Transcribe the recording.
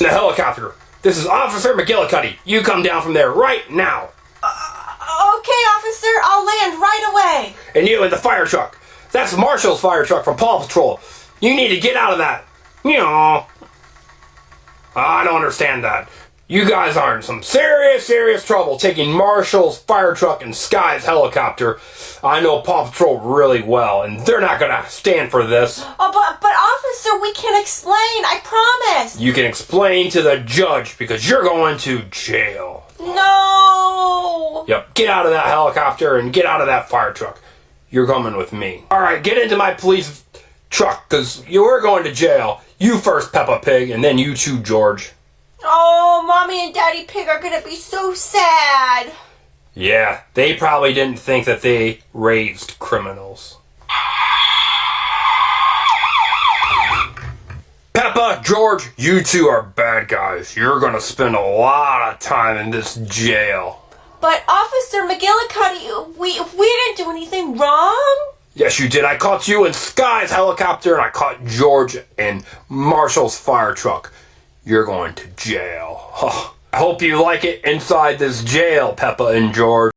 The helicopter. This is Officer McGillicuddy. You come down from there right now. Uh, okay, officer, I'll land right away. And you in the fire truck. That's Marshall's fire truck from Paw Patrol. You need to get out of that. You know. I don't understand that. You guys are in some serious, serious trouble taking Marshall's fire truck and Sky's helicopter. I know Paw Patrol really well, and they're not gonna stand for this. Oh, but, but we can explain, I promise. You can explain to the judge because you're going to jail. No. Yep, get out of that helicopter and get out of that fire truck. You're coming with me. Alright, get into my police truck because you're going to jail. You first, Peppa Pig, and then you too, George. Oh, mommy and daddy pig are gonna be so sad. Yeah, they probably didn't think that they raised criminals. George, you two are bad guys. You're gonna spend a lot of time in this jail. But Officer McGillicuddy, we we didn't do anything wrong. Yes, you did. I caught you in Sky's helicopter, and I caught George in Marshall's fire truck. You're going to jail. I hope you like it inside this jail, Peppa and George.